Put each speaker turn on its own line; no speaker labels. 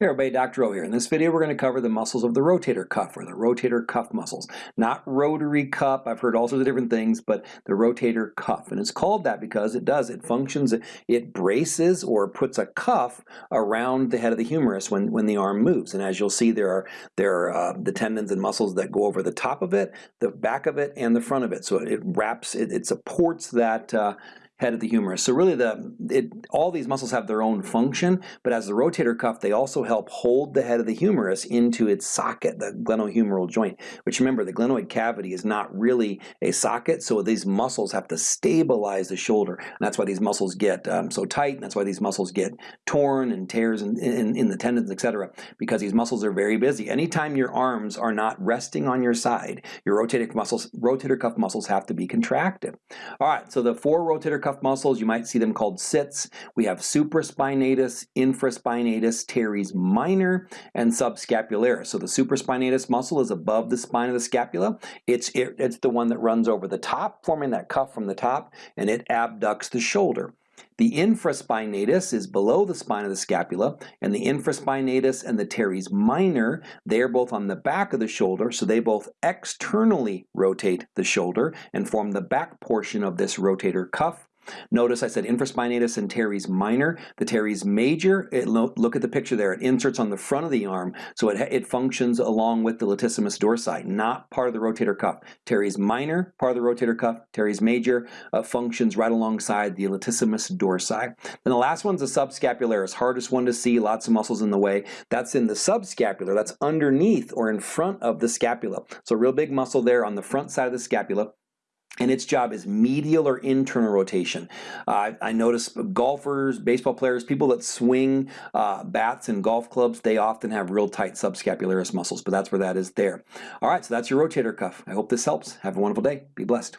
Hey everybody, Dr. O here. In this video we're going to cover the muscles of the rotator cuff or the rotator cuff muscles. Not rotary cuff, I've heard all sorts of different things, but the rotator cuff. And it's called that because it does, it functions, it braces or puts a cuff around the head of the humerus when, when the arm moves. And as you'll see there are, there are uh, the tendons and muscles that go over the top of it, the back of it, and the front of it. So it wraps, it, it supports that uh, head of the humerus. So really the it, all these muscles have their own function, but as the rotator cuff, they also help hold the head of the humerus into its socket, the glenohumeral joint, which remember the glenoid cavity is not really a socket, so these muscles have to stabilize the shoulder. And that's why these muscles get um, so tight, and that's why these muscles get torn and tears in, in, in the tendons, etc. because these muscles are very busy. Anytime your arms are not resting on your side, your rotator muscles, rotator cuff muscles have to be contracted. All right, so the four rotator cuff cuff muscles, you might see them called SITs. We have supraspinatus, infraspinatus, teres minor, and subscapularis. So the supraspinatus muscle is above the spine of the scapula. It's, it, it's the one that runs over the top, forming that cuff from the top, and it abducts the shoulder. The infraspinatus is below the spine of the scapula, and the infraspinatus and the teres minor, they are both on the back of the shoulder, so they both externally rotate the shoulder and form the back portion of this rotator cuff. Notice I said infraspinatus and teres minor. The teres major, it, look at the picture there, it inserts on the front of the arm, so it, it functions along with the latissimus dorsi, not part of the rotator cuff. Teres minor, part of the rotator cuff, teres major uh, functions right alongside the latissimus dorsi. Then the last one's the subscapularis, hardest one to see, lots of muscles in the way. That's in the subscapular, that's underneath or in front of the scapula. So real big muscle there on the front side of the scapula and its job is medial or internal rotation. Uh, I notice golfers, baseball players, people that swing uh, bats and golf clubs, they often have real tight subscapularis muscles, but that's where that is there. All right, so that's your rotator cuff. I hope this helps. Have a wonderful day. Be blessed.